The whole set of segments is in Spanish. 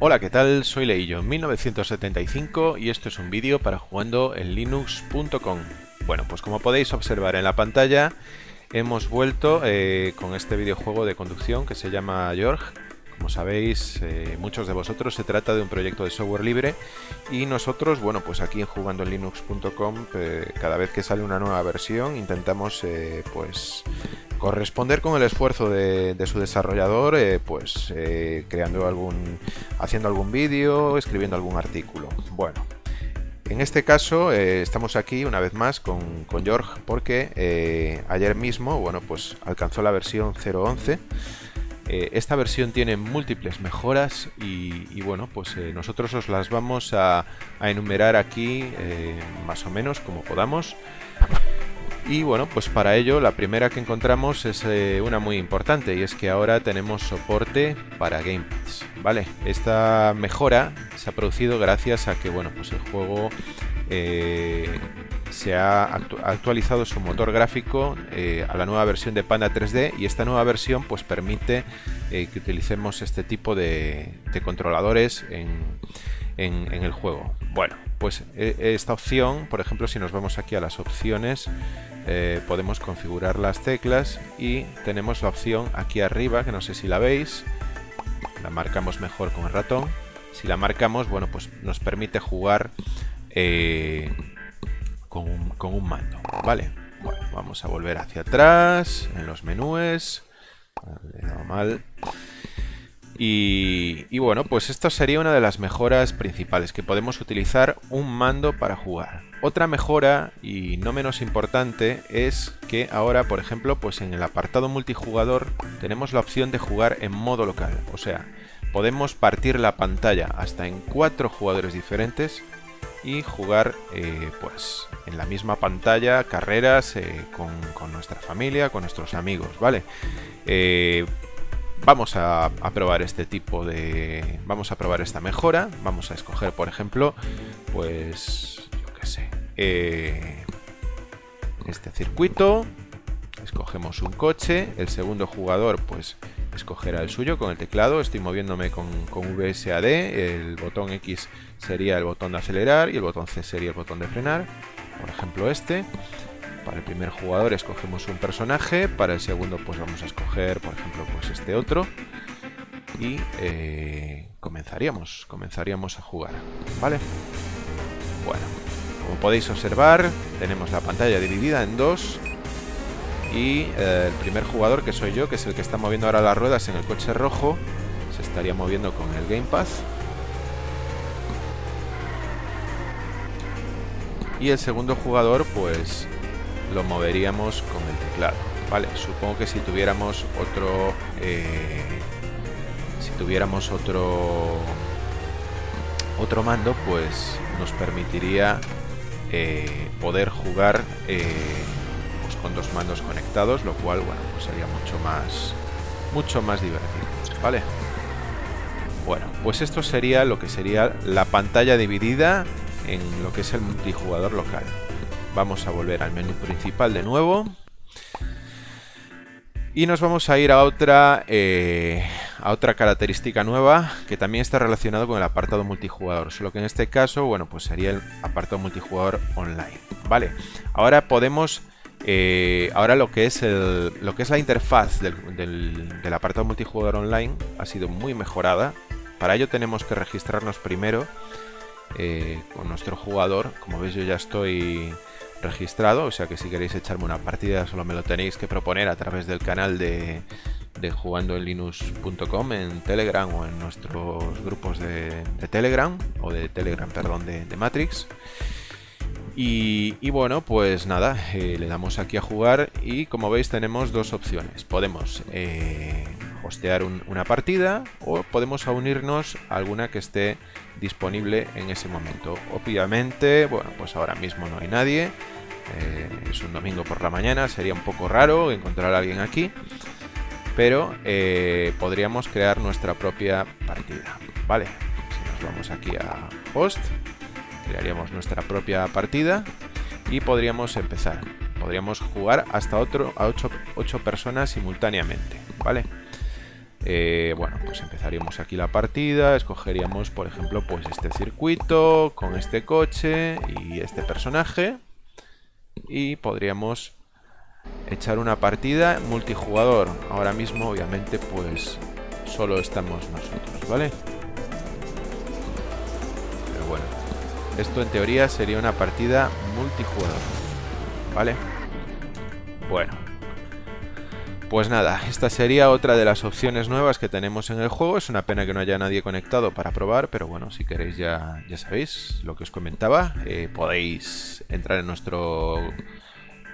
Hola, ¿qué tal? Soy Leillo, 1975 y esto es un vídeo para jugando en linux.com. Bueno, pues como podéis observar en la pantalla, hemos vuelto eh, con este videojuego de conducción que se llama George. Como sabéis, eh, muchos de vosotros se trata de un proyecto de software libre y nosotros, bueno, pues aquí en jugandoenlinux.com, eh, cada vez que sale una nueva versión, intentamos, pues, corresponder con el esfuerzo de, su desarrollador, eh, pues eh, creando algún, haciendo algún vídeo, escribiendo algún artículo. Bueno, en este caso eh, estamos aquí una vez más con, George porque ayer mismo, bueno, pues alcanzó la versión 0.11. esta versión tiene múltiples mejoras y, bueno, pues nosotros os las vamos a enumerar aquí más o menos como podamos. Y bueno, pues para ello la primera que encontramos es eh, una muy importante y es que ahora tenemos soporte para gamepads, ¿vale? Esta mejora se ha producido gracias a que, bueno, pues el juego eh, se ha actualizado su motor gráfico eh, a la nueva versión de Panda 3D y esta nueva versión pues permite que utilicemos este tipo de, controladores en, en el juego. Bueno, pues esta opción, por ejemplo, si nos vamos aquí a las opciones, eh, podemos configurar las teclas y tenemos la opción aquí arriba, que no sé si la veis, la marcamos mejor con el ratón. Si la marcamos, bueno, pues nos permite jugar eh, con, un, mando, ¿vale? Bueno, vamos a volver hacia atrás en los menús. mal. Y, y, bueno, pues esto sería una de las mejoras principales, que podemos utilizar un mando para jugar. Otra mejora, y no menos importante, es que ahora, por ejemplo, pues en el apartado multijugador tenemos la opción de jugar en modo local. O sea, podemos partir la pantalla hasta en cuatro jugadores diferentes y jugar eh, pues en la misma pantalla carreras eh, con, nuestra familia, con nuestros amigos, ¿vale? Eh, vamos a, probar este tipo de... vamos a probar esta mejora, vamos a escoger por ejemplo pues eh, este circuito. Escogemos un coche. El segundo jugador, pues, escogerá el suyo con el teclado. Estoy moviéndome con, con VSAD. El botón X sería el botón de acelerar y el botón C sería el botón de frenar. Por ejemplo, este. Para el primer jugador escogemos un personaje. Para el segundo, pues vamos a escoger, por ejemplo, pues este otro. Y eh, comenzaríamos, comenzaríamos a jugar. ¿Vale? Bueno, como podéis observar, tenemos la pantalla dividida en dos y eh, el primer jugador, que soy yo, que es el que está moviendo ahora las ruedas en el coche rojo, se estaría moviendo con el Game Pass. Y el segundo jugador, pues lo moveríamos con el teclado. Vale, supongo que si tuviéramos otro... Eh, si tuviéramos otro... Otro mando, pues nos permitiría eh, poder jugar eh, pues con dos mandos conectados, lo cual, bueno, pues sería mucho más, mucho más divertido, ¿vale? Bueno, pues esto sería lo que sería la pantalla dividida en lo que es el multijugador local. Vamos a volver al menú principal de nuevo. Y nos vamos a ir a otra, eh, a otra característica nueva que también está relacionado con el apartado multijugador. Solo que en este caso, bueno, pues sería el apartado multijugador online. Vale, ahora podemos... Eh, ahora lo que es el, lo que es la interfaz del, apartado multijugador online ha sido muy mejorada. Para ello tenemos que registrarnos primero eh, con nuestro jugador. Como veis yo ya estoy registrado, o sea que si queréis echarme una partida solo me lo tenéis que proponer a través del canal de, de jugando en Telegram o en nuestros grupos de, Telegram o de Telegram, perdón, de, Matrix. Y, bueno, pues nada, eh, le damos aquí a jugar y como veis tenemos dos opciones. Podemos eh, hostear una partida o podemos unirnos a alguna que esté disponible en ese momento. Obviamente, bueno, pues ahora mismo no hay nadie. Eh, es un domingo por la mañana, sería un poco raro encontrar a alguien aquí. Pero eh, podríamos crear nuestra propia partida. Vale, si nos vamos aquí a host, crearíamos nuestra propia partida y podríamos empezar. Podríamos jugar hasta otro, a 8, personas simultáneamente. Vale. Eh, bueno, pues empezaríamos aquí la partida, escogeríamos, por ejemplo, pues este circuito con este coche y este personaje. Y podríamos echar una partida multijugador. Ahora mismo, obviamente, pues solo estamos nosotros, ¿vale? Pero bueno, esto en teoría sería una partida multijugador, ¿vale? Bueno, pues nada, esta sería otra de las opciones nuevas que tenemos en el juego. Es una pena que no haya nadie conectado para probar, pero bueno, si queréis ya, ya sabéis lo que os comentaba. Eh, podéis entrar en nuestro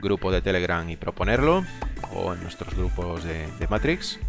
grupo de Telegram y proponerlo, o en nuestros grupos de, Matrix.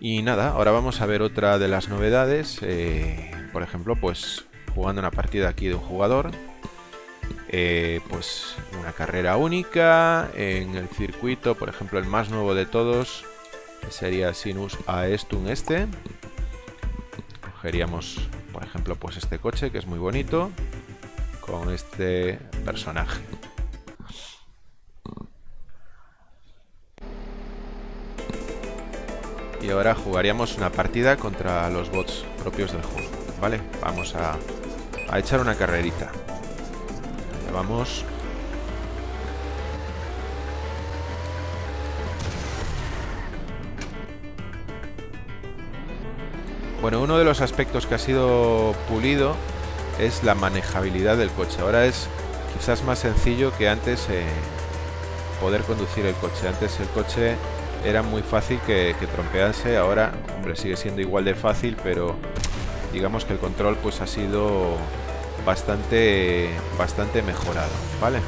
Y nada, ahora vamos a ver otra de las novedades. Eh, por ejemplo, pues jugando una partida aquí de un jugador eh, pues una carrera única en el circuito, por ejemplo el más nuevo de todos sería Sinus Aestun este. Cogeríamos, por ejemplo, pues este coche que es muy bonito con este personaje. Y ahora jugaríamos una partida contra los bots propios del juego, ¿vale? Vamos a, a echar una carrerita vamos. Bueno, uno de los aspectos que ha sido pulido es la manejabilidad del coche. Ahora es quizás más sencillo que antes eh, poder conducir el coche. Antes el coche era muy fácil que, que, trompease, ahora, hombre, sigue siendo igual de fácil, pero digamos que el control pues ha sido bastante, bastante mejorado, ¿vale?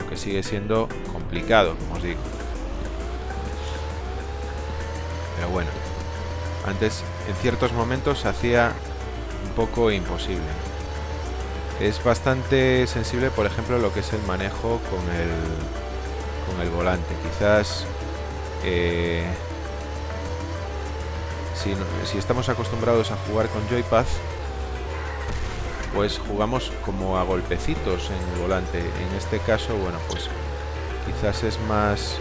Aunque sigue siendo complicado, como os digo. Pero bueno, antes en ciertos momentos se hacía un poco imposible. Es bastante sensible, por ejemplo, lo que es el manejo con el, con el volante. Quizás eh, si, estamos acostumbrados a jugar con joypad, pues jugamos como a golpecitos en el volante. En este caso, bueno, pues quizás es más...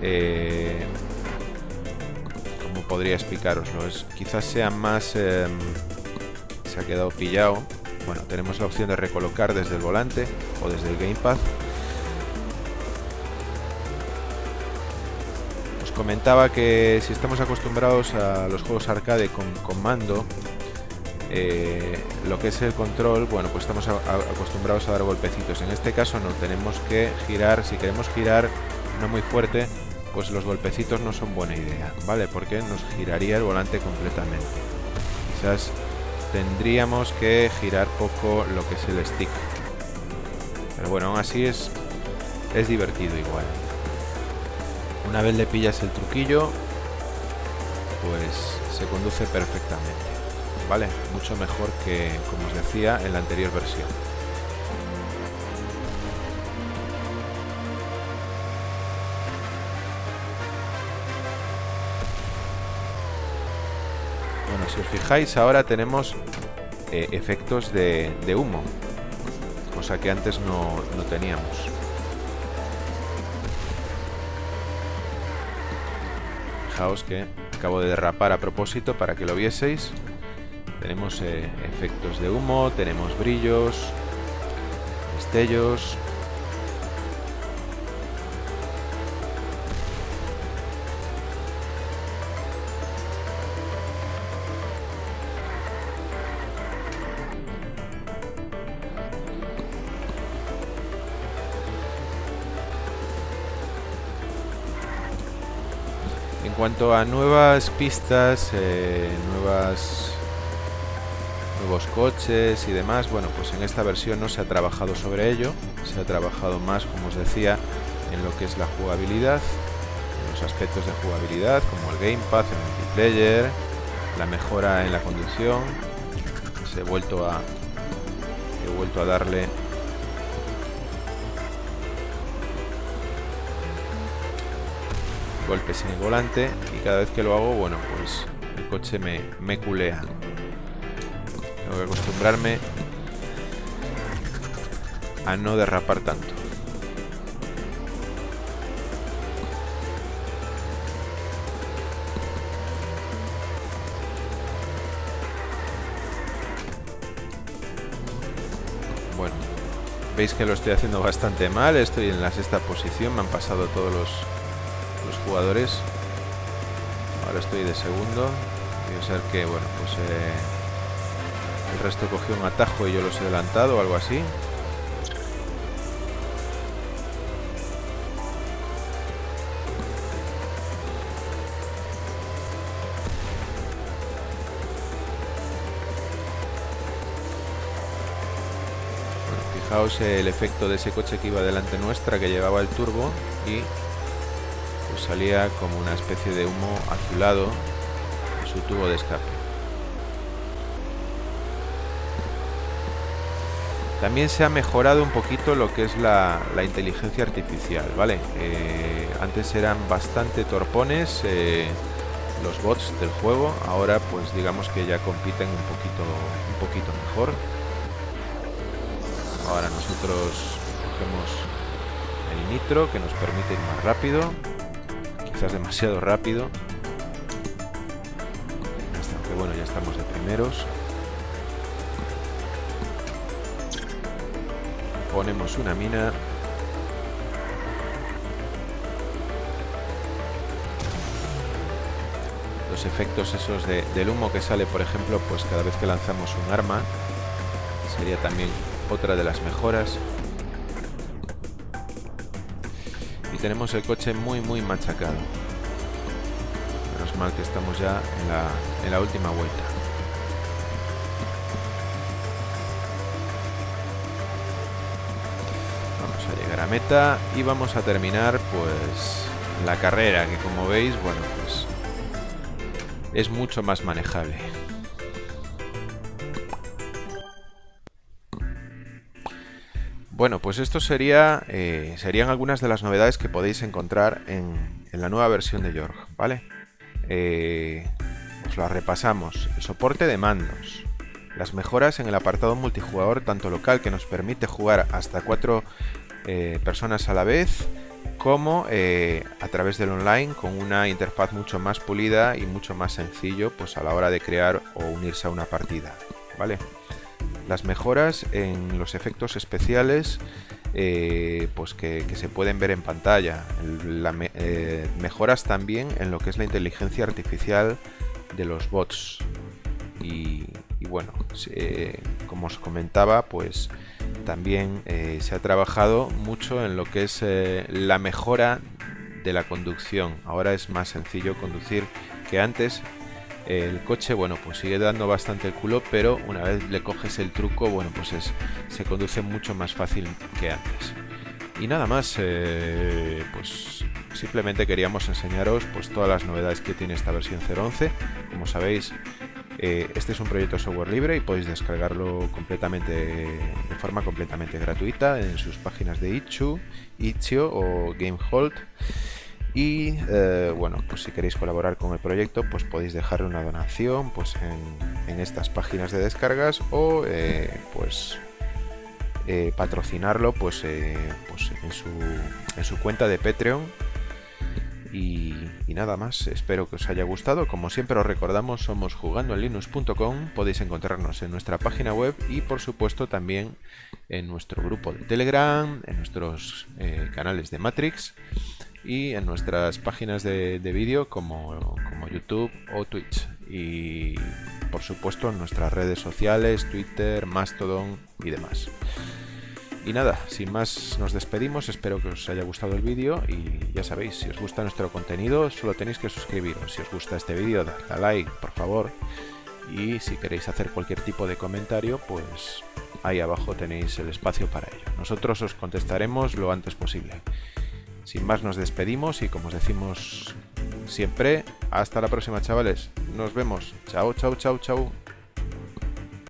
Eh, como podría explicaroslo? Es, quizás sea más... Em, se ha quedado pillado. Bueno, tenemos la opción de recolocar desde el volante o desde el gamepad comentaba que si estamos acostumbrados a los juegos arcade con, mando, eh, lo que es el control, bueno, pues estamos acostumbrados a dar golpecitos. En este caso no, tenemos que girar, si queremos girar no muy fuerte, pues los golpecitos no son buena idea, ¿vale? Porque nos giraría el volante completamente. Quizás tendríamos que girar poco lo que es el stick. Pero bueno, aún así es, es divertido igual. Una vez le pillas el truquillo, pues se conduce perfectamente. ¿Vale? Mucho mejor que, como os decía, en la anterior versión. Bueno, si os fijáis, ahora tenemos eh, efectos de, humo, cosa que antes no, no teníamos. Que acabo de derrapar a propósito para que lo vieseis. Tenemos eh, efectos de humo, tenemos brillos, destellos, cuanto a nuevas pistas, eh, nuevas nuevos coches y demás, bueno, pues en esta versión no se ha trabajado sobre ello, se ha trabajado más, como os decía, en lo que es la jugabilidad, en los aspectos de jugabilidad, como el gamepad, el multiplayer, la mejora en la conducción, se he vuelto a he vuelto a darle golpes en el volante y cada vez que lo hago, bueno, pues el coche me, me culea. Tengo que acostumbrarme a no derrapar tanto. Bueno, veis que lo estoy haciendo bastante mal, estoy en la sexta posición, me han pasado todos los jugadores. Ahora estoy de segundo. Debe ser que, bueno, pues eh, el resto cogió un atajo y yo los he adelantado o algo así. Fijaos el efecto de ese coche que iba delante nuestra, que llevaba el turbo y salía como una especie de humo azulado en su tubo de escape. También se ha mejorado un poquito lo que es la, inteligencia artificial, ¿vale? Eh, antes eran bastante torpones eh, los bots del juego, ahora pues digamos que ya compiten un poquito, un poquito mejor. Ahora nosotros cogemos el nitro que nos permite ir más rápido. Quizás demasiado rápido. Aunque bueno, ya estamos de primeros. Ponemos una mina. Los efectos esos del humo que sale, por ejemplo, pues cada vez que lanzamos un arma, sería también otra de las mejoras. Tenemos el coche muy muy machacado. Menos mal que estamos ya en la, en la última vuelta. Vamos a llegar a meta y vamos a terminar pues la carrera que como veis, bueno pues es mucho más manejable. Bueno, pues esto sería, eh, serían algunas de las novedades que podéis encontrar en, la nueva versión de York, ¿vale? Eh, os lo repasamos. El soporte de mandos. Las mejoras en el apartado multijugador, tanto local, que nos permite jugar hasta cuatro eh, personas a la vez, como a través del online, con una interfaz mucho más pulida y mucho más sencillo pues a la hora de crear o unirse a una partida, ¿vale? Las mejoras en los efectos especiales eh, pues que, se pueden ver en pantalla. Eh, mejoras también en lo que es la inteligencia artificial de los bots. Y, bueno, como os comentaba, pues también eh, se ha trabajado mucho en lo que es la mejora de la conducción. Ahora es más sencillo conducir que antes el coche, bueno, pues sigue dando bastante el culo, pero una vez le coges el truco, bueno, pues es, se conduce mucho más fácil que antes. Y nada más, eh, pues simplemente queríamos enseñaros pues todas las novedades que tiene esta versión 0.11. Como sabéis, eh, este es un proyecto software libre y podéis descargarlo completamente de forma completamente gratuita en sus páginas de Itch.io o GameHolt. Y eh, bueno, pues si queréis colaborar con el proyecto, pues podéis dejarle una donación pues en, estas páginas de descargas o eh, pues eh, patrocinarlo pues, pues en, su, en, su, cuenta de Patreon. Y, nada más, espero que os haya gustado. Como siempre os recordamos, somos jugando en linux.com. Podéis encontrarnos en nuestra página web y por supuesto también en nuestro grupo de Telegram, en nuestros canales de Matrix y en nuestras páginas de, vídeo como, como, YouTube o Twitch. Y por supuesto en nuestras redes sociales, Twitter, Mastodon y demás. Y nada, sin más nos despedimos, espero que os haya gustado el vídeo y ya sabéis, si os gusta nuestro contenido solo tenéis que suscribiros. Si os gusta este vídeo, dadle a like, por favor. Y si queréis hacer cualquier tipo de comentario, pues ahí abajo tenéis el espacio para ello. Nosotros os contestaremos lo antes posible. Sin más nos despedimos y como os decimos siempre, hasta la próxima chavales. Nos vemos. Chao, chao, chao, chao.